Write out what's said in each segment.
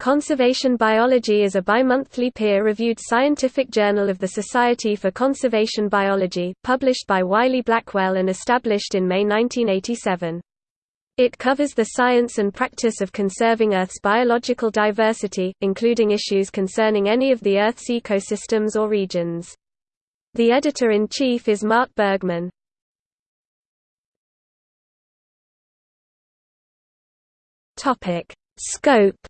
Conservation Biology is a bimonthly peer-reviewed scientific journal of the Society for Conservation Biology, published by Wiley Blackwell and established in May 1987. It covers the science and practice of conserving Earth's biological diversity, including issues concerning any of the Earth's ecosystems or regions. The editor-in-chief is Mark Burgman. Scope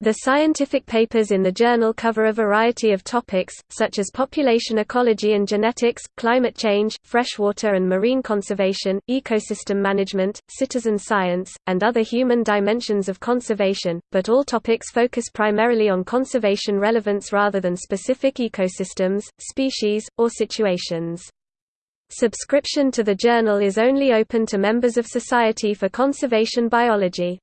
The scientific papers in the journal cover a variety of topics, such as population ecology and genetics, climate change, freshwater and marine conservation, ecosystem management, citizen science, and other human dimensions of conservation, but all topics focus primarily on conservation relevance rather than specific ecosystems, species, or situations. Subscription to the journal is only open to members of Society for Conservation Biology.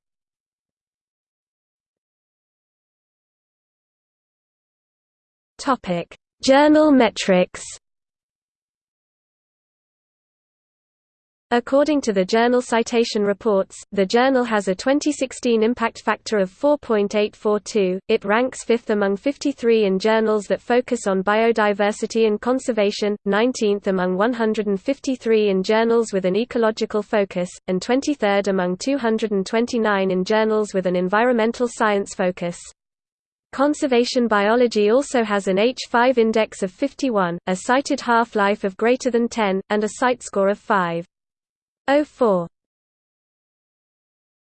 Topic: Journal metrics. According to the Journal Citation Reports, the journal has a 2016 impact factor of 4.842. It ranks fifth among 53 in journals that focus on biodiversity and conservation, 19th among 153 in journals with an ecological focus, and 23rd among 229 in journals with an environmental science focus. Conservation biology also has an H5 index of 51, a cited half-life of greater than 10, and a CiteScore of 5.04.